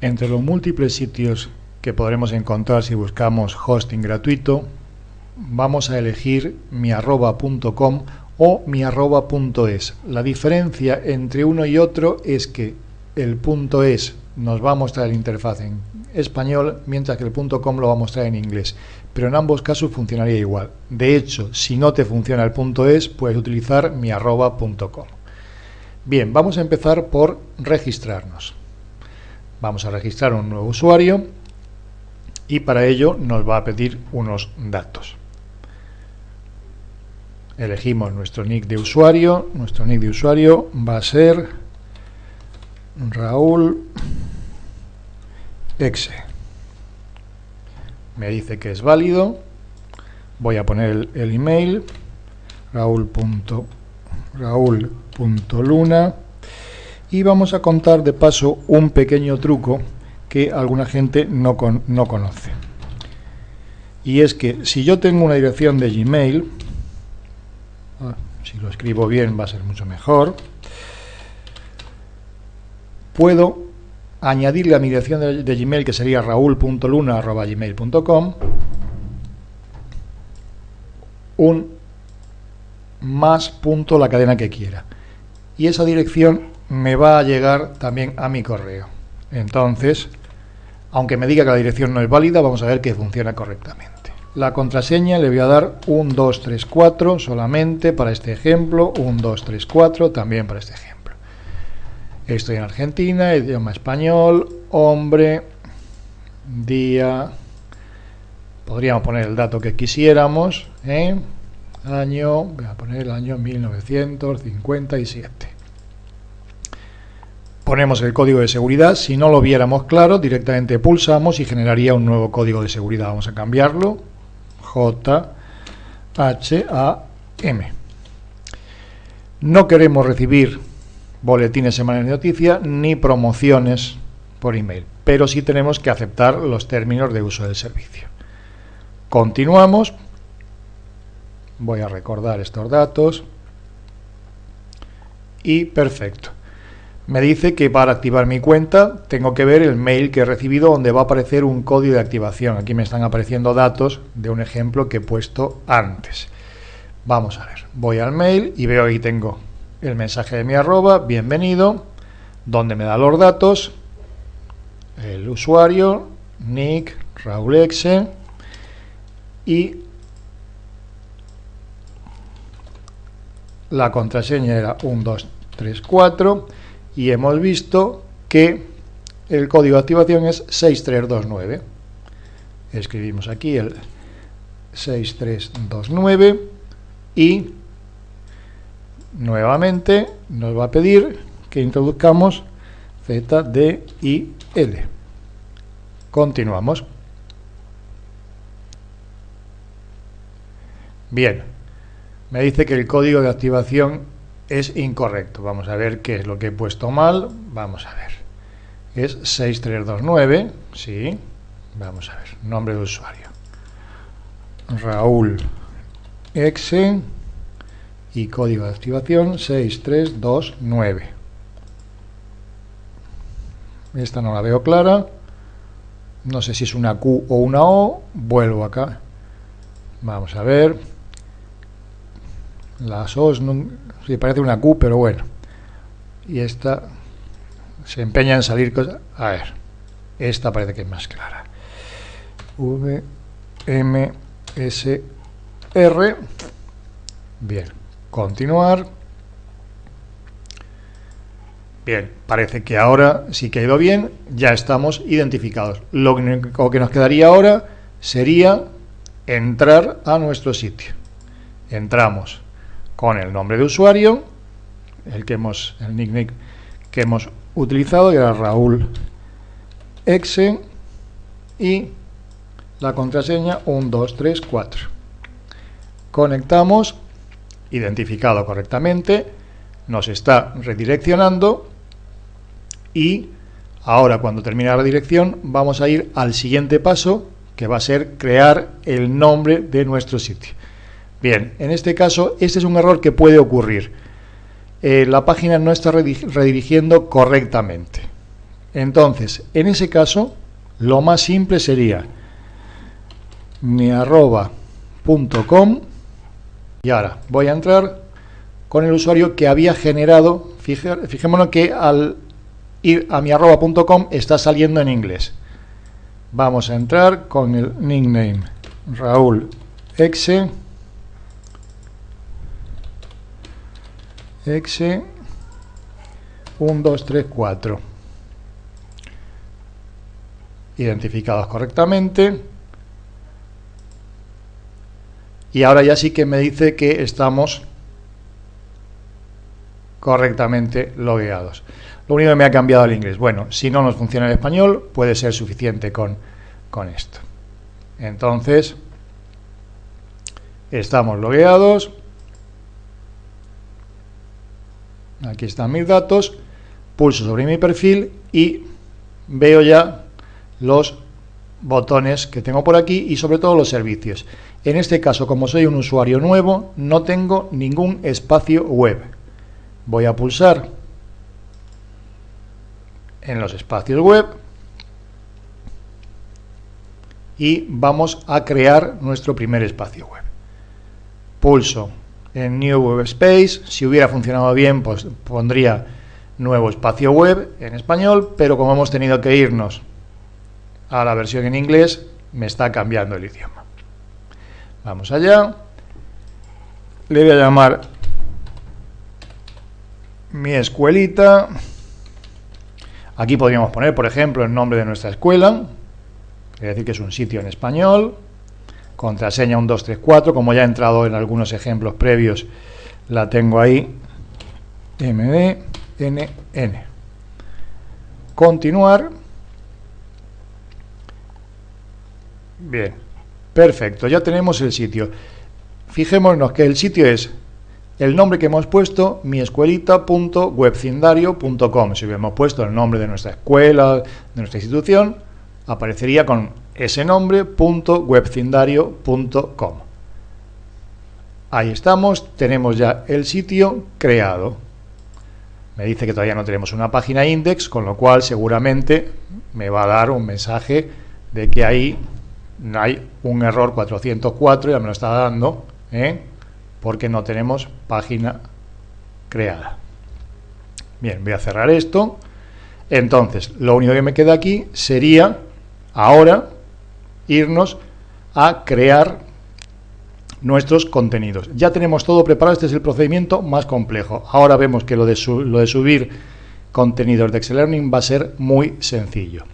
Entre los múltiples sitios que podremos encontrar si buscamos hosting gratuito, vamos a elegir miarroba.com o miarroba.es. La diferencia entre uno y otro es que el punto .es nos va a mostrar la interfaz en español, mientras que el punto .com lo va a mostrar en inglés. Pero en ambos casos funcionaría igual. De hecho, si no te funciona el punto .es, puedes utilizar miarroba.com. Bien, vamos a empezar por registrarnos. Vamos a registrar un nuevo usuario y para ello nos va a pedir unos datos. Elegimos nuestro nick de usuario. Nuestro nick de usuario va a ser Raúl Exe. Me dice que es válido. Voy a poner el, email raúl.luna y vamos a contar de paso un pequeño truco que alguna gente no, no conoce. Y es que si yo tengo una dirección de Gmail, ah, si lo escribo bien va a ser mucho mejor, puedo añadirle a mi dirección de, de Gmail, que sería raúl.luna.gmail.com, un más punto la cadena que quiera. Y esa dirección me va a llegar también a mi correo. Entonces, aunque me diga que la dirección no es válida, vamos a ver que funciona correctamente. La contraseña le voy a dar 1234 solamente para este ejemplo, 1234 también para este ejemplo. Estoy en Argentina, idioma español, hombre, día, podríamos poner el dato que quisiéramos, ¿eh? año, voy a poner el año 1957. Ponemos el código de seguridad, si no lo viéramos claro, directamente pulsamos y generaría un nuevo código de seguridad. Vamos a cambiarlo, J, H, A, M. No queremos recibir boletines semanales de noticias ni promociones por email, pero sí tenemos que aceptar los términos de uso del servicio. Continuamos. Voy a recordar estos datos. Y perfecto. Me dice que para activar mi cuenta tengo que ver el mail que he recibido donde va a aparecer un código de activación. Aquí me están apareciendo datos de un ejemplo que he puesto antes. Vamos a ver. Voy al mail y veo ahí tengo el mensaje de mi arroba, bienvenido, donde me da los datos, el usuario, nick, Raúl Exe y la contraseña era 1234 y hemos visto que el código de activación es 6329. Escribimos aquí el 6329 y nuevamente nos va a pedir que introduzcamos Z, D y L. Continuamos. Bien, me dice que el código de activación es incorrecto. Vamos a ver qué es lo que he puesto mal. Vamos a ver. Es 6329, sí. Vamos a ver, nombre de usuario. Raúl Exe y código de activación 6329. Esta no la veo clara. No sé si es una Q o una O. Vuelvo acá. Vamos a ver. Las O's no, parece una Q, pero bueno. Y esta se empeña en salir cosas. A ver. Esta parece que es más clara. V, M, S, R. Bien. Continuar. Bien, parece que ahora sí que ha ido bien, ya estamos identificados. Lo que nos quedaría ahora sería entrar a nuestro sitio. Entramos con el nombre de usuario, el que hemos, el nickname que hemos utilizado, que era Raúl Exe, y la contraseña 1234. Conectamos identificado correctamente, nos está redireccionando y ahora cuando termine la redirección vamos a ir al siguiente paso que va a ser crear el nombre de nuestro sitio. Bien, en este caso este es un error que puede ocurrir. Eh, la página no está redirigiendo correctamente. Entonces, en ese caso, lo más simple sería mi y ahora voy a entrar con el usuario que había generado, fijémonos que al ir a mi arroba.com está saliendo en inglés. Vamos a entrar con el nickname Raúl Exe. Exe 1, 2, 3, 4. Identificados correctamente. Y ahora ya sí que me dice que estamos correctamente logueados. Lo único que me ha cambiado el inglés. Bueno, si no nos funciona el español, puede ser suficiente con, con esto. Entonces, estamos logueados. Aquí están mis datos. Pulso sobre mi perfil y veo ya los botones que tengo por aquí y sobre todo los servicios. En este caso, como soy un usuario nuevo, no tengo ningún espacio web. Voy a pulsar en los espacios web y vamos a crear nuestro primer espacio web. Pulso en New Web Space, si hubiera funcionado bien pues pondría nuevo espacio web en español, pero como hemos tenido que irnos a la versión en inglés, me está cambiando el idioma. Vamos allá. Le voy a llamar mi escuelita. Aquí podríamos poner, por ejemplo, el nombre de nuestra escuela, es decir que es un sitio en español, contraseña 1234, como ya he entrado en algunos ejemplos previos, la tengo ahí, mdnn. Continuar. Bien, perfecto, ya tenemos el sitio. Fijémonos que el sitio es el nombre que hemos puesto, miescuelita.webcindario.com. Si hubiéramos puesto el nombre de nuestra escuela, de nuestra institución, aparecería con ese nombre, .webcindario.com. Ahí estamos, tenemos ya el sitio creado. Me dice que todavía no tenemos una página index, con lo cual seguramente me va a dar un mensaje de que ahí hay un error 404, ya me lo está dando, ¿eh? porque no tenemos página creada. Bien, voy a cerrar esto. Entonces, lo único que me queda aquí sería ahora irnos a crear nuestros contenidos. Ya tenemos todo preparado, este es el procedimiento más complejo. Ahora vemos que lo de, lo de subir contenidos de Excel Learning va a ser muy sencillo.